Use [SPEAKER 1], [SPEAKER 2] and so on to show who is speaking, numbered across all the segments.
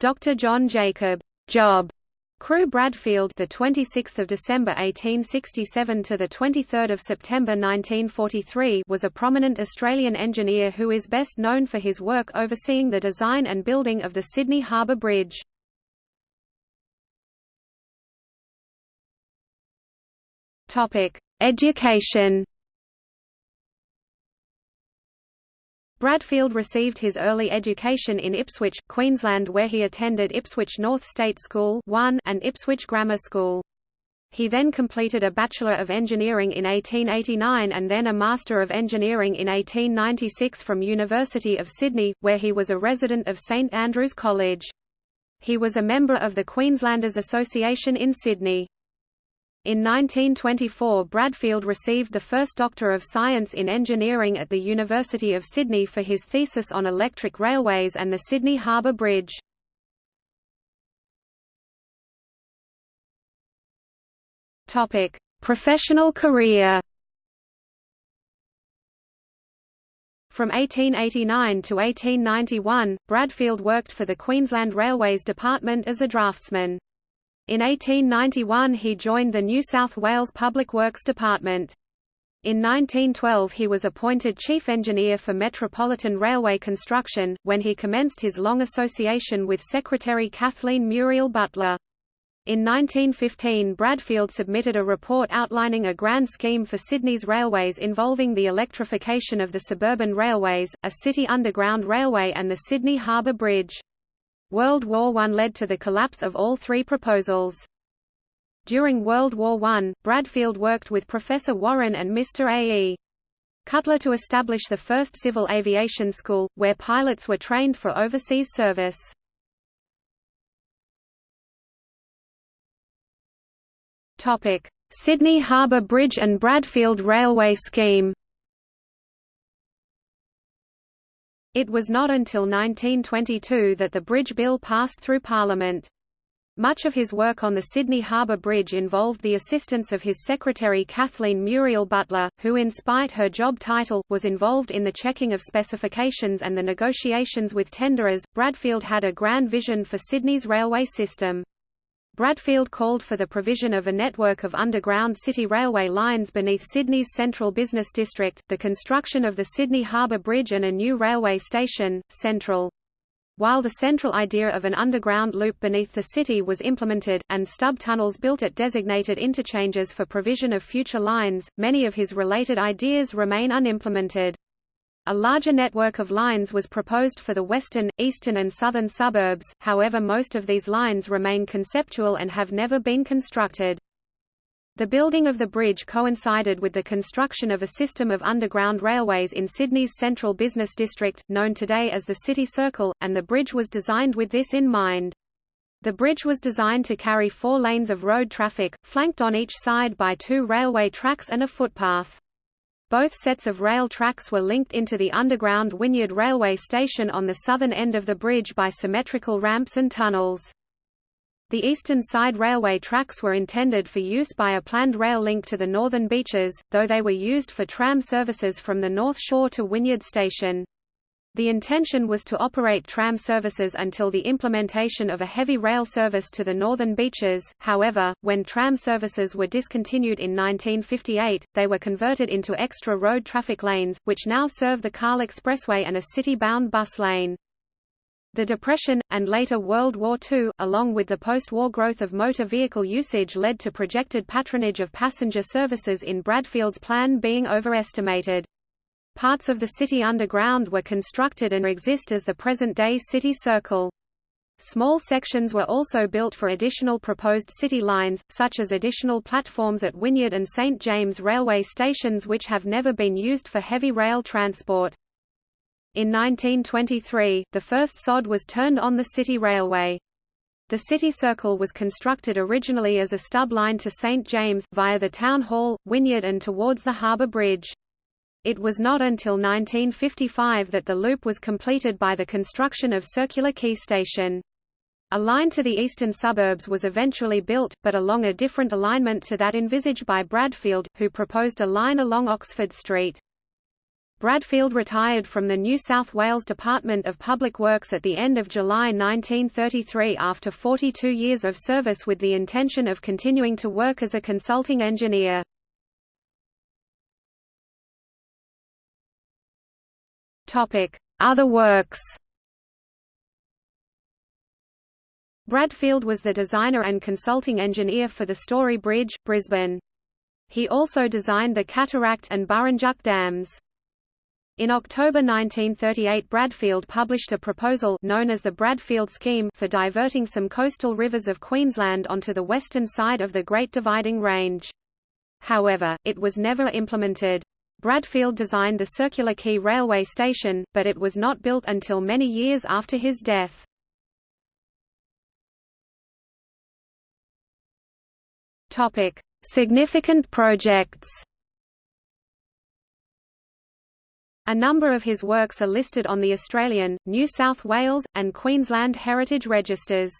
[SPEAKER 1] Dr. John Jacob Job Crew Bradfield the 26th of December 1867 to the 23rd of September 1943 was a prominent Australian engineer who is best known for his work overseeing the design and building of the Sydney Harbour Bridge. Topic: Education Bradfield received his early education in Ipswich, Queensland where he attended Ipswich North State School 1 and Ipswich Grammar School. He then completed a Bachelor of Engineering in 1889 and then a Master of Engineering in 1896 from University of Sydney, where he was a resident of St Andrews College. He was a member of the Queenslanders Association in Sydney. In 1924 Bradfield received the first Doctor of Science in Engineering at the University of Sydney for his thesis on electric railways and the Sydney Harbour Bridge. Professional career From 1889 to 1891, Bradfield worked for the Queensland Railways Department as a draftsman. In 1891 he joined the New South Wales Public Works Department. In 1912 he was appointed chief engineer for Metropolitan Railway construction, when he commenced his long association with Secretary Kathleen Muriel Butler. In 1915 Bradfield submitted a report outlining a grand scheme for Sydney's railways involving the electrification of the suburban railways, a city underground railway and the Sydney Harbour Bridge. World War I led to the collapse of all three proposals. During World War I, Bradfield worked with Professor Warren and Mr. A. E. Cutler to establish the first civil aviation school, where pilots were trained for overseas service. Sydney Harbour Bridge and Bradfield Railway Scheme It was not until 1922 that the bridge bill passed through Parliament. Much of his work on the Sydney Harbour Bridge involved the assistance of his secretary Kathleen Muriel Butler, who in spite her job title, was involved in the checking of specifications and the negotiations with tenderers. Bradfield had a grand vision for Sydney's railway system. Bradfield called for the provision of a network of underground city railway lines beneath Sydney's central business district, the construction of the Sydney Harbour Bridge and a new railway station, Central. While the central idea of an underground loop beneath the city was implemented, and stub tunnels built at designated interchanges for provision of future lines, many of his related ideas remain unimplemented. A larger network of lines was proposed for the western, eastern and southern suburbs, however most of these lines remain conceptual and have never been constructed. The building of the bridge coincided with the construction of a system of underground railways in Sydney's central business district, known today as the City Circle, and the bridge was designed with this in mind. The bridge was designed to carry four lanes of road traffic, flanked on each side by two railway tracks and a footpath. Both sets of rail tracks were linked into the underground Wynyard railway station on the southern end of the bridge by symmetrical ramps and tunnels. The eastern side railway tracks were intended for use by a planned rail link to the northern beaches, though they were used for tram services from the North Shore to Wynyard Station. The intention was to operate tram services until the implementation of a heavy rail service to the northern beaches, however, when tram services were discontinued in 1958, they were converted into extra road traffic lanes, which now serve the Cahill Expressway and a city-bound bus lane. The Depression, and later World War II, along with the post-war growth of motor vehicle usage led to projected patronage of passenger services in Bradfield's plan being overestimated. Parts of the city underground were constructed and exist as the present-day City Circle. Small sections were also built for additional proposed city lines, such as additional platforms at Wynyard and St James railway stations which have never been used for heavy rail transport. In 1923, the first sod was turned on the City Railway. The City Circle was constructed originally as a stub line to St James, via the Town Hall, Wynyard and towards the Harbour Bridge. It was not until 1955 that the loop was completed by the construction of Circular Quay Station. A line to the eastern suburbs was eventually built, but along a different alignment to that envisaged by Bradfield, who proposed a line along Oxford Street. Bradfield retired from the New South Wales Department of Public Works at the end of July 1933 after 42 years of service with the intention of continuing to work as a consulting engineer. Other works Bradfield was the designer and consulting engineer for the Story Bridge, Brisbane. He also designed the Cataract and Burrinjuck dams. In October 1938 Bradfield published a proposal known as the Bradfield Scheme for diverting some coastal rivers of Queensland onto the western side of the Great Dividing Range. However, it was never implemented. Bradfield designed the Circular Quay railway station, but it was not built until many years after his death. Topic: Significant projects. A number of his works are listed on the Australian, New South Wales, and Queensland heritage registers.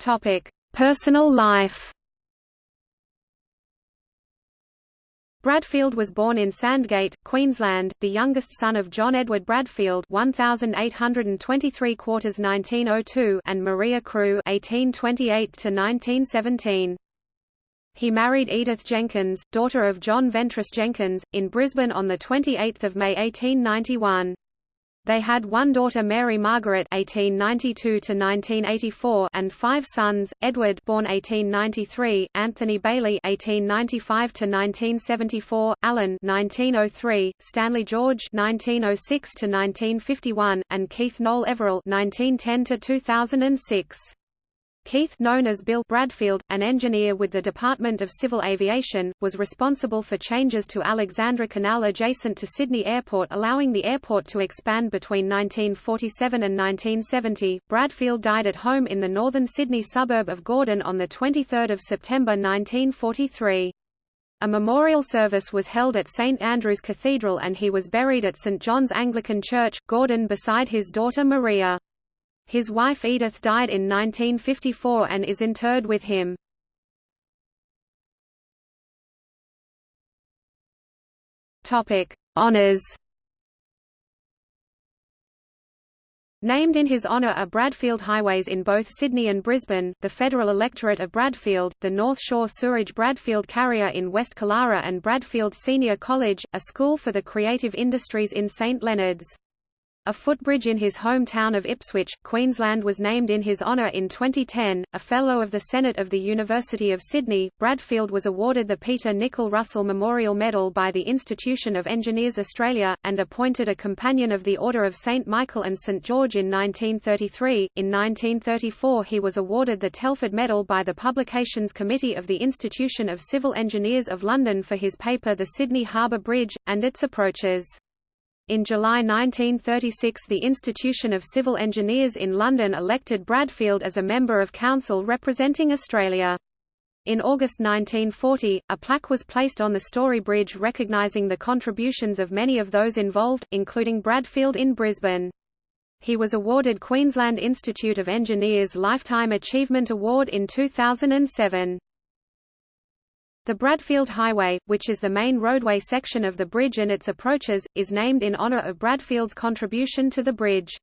[SPEAKER 1] Topic: Personal life. Bradfield was born in Sandgate, Queensland, the youngest son of John Edward Bradfield (1823 quarters 1902) and Maria Crew (1828 to 1917). He married Edith Jenkins, daughter of John Ventris Jenkins, in Brisbane on 28 May 1891. They had one daughter Mary Margaret (1892–1984) and five sons: Edward, born 1893; Anthony Bailey (1895–1974), Alan (1903), Stanley George (1906–1951), and Keith Noel Everill (1910–2006). Keith known as Bill Bradfield, an engineer with the Department of Civil Aviation, was responsible for changes to Alexandra Canal adjacent to Sydney Airport allowing the airport to expand between 1947 and 1970. Bradfield died at home in the northern Sydney suburb of Gordon on 23 September 1943. A memorial service was held at St Andrew's Cathedral and he was buried at St John's Anglican Church, Gordon beside his daughter Maria. His wife Edith died in 1954 and is interred with him. Topic: Honors. Named in his honour are Bradfield highways in both Sydney and Brisbane, the Federal Electorate of Bradfield, the North Shore Sewerage Bradfield Carrier in West Killara and Bradfield Senior College, a school for the creative industries in St Leonards. A footbridge in his hometown of Ipswich, Queensland was named in his honour in 2010. A Fellow of the Senate of the University of Sydney, Bradfield was awarded the Peter Nicol Russell Memorial Medal by the Institution of Engineers Australia, and appointed a Companion of the Order of St Michael and St George in 1933. In 1934 he was awarded the Telford Medal by the Publications Committee of the Institution of Civil Engineers of London for his paper The Sydney Harbour Bridge, and its approaches. In July 1936 the Institution of Civil Engineers in London elected Bradfield as a member of council representing Australia. In August 1940, a plaque was placed on the Story Bridge recognising the contributions of many of those involved, including Bradfield in Brisbane. He was awarded Queensland Institute of Engineers Lifetime Achievement Award in 2007. The Bradfield Highway, which is the main roadway section of the bridge and its approaches, is named in honour of Bradfield's contribution to the bridge.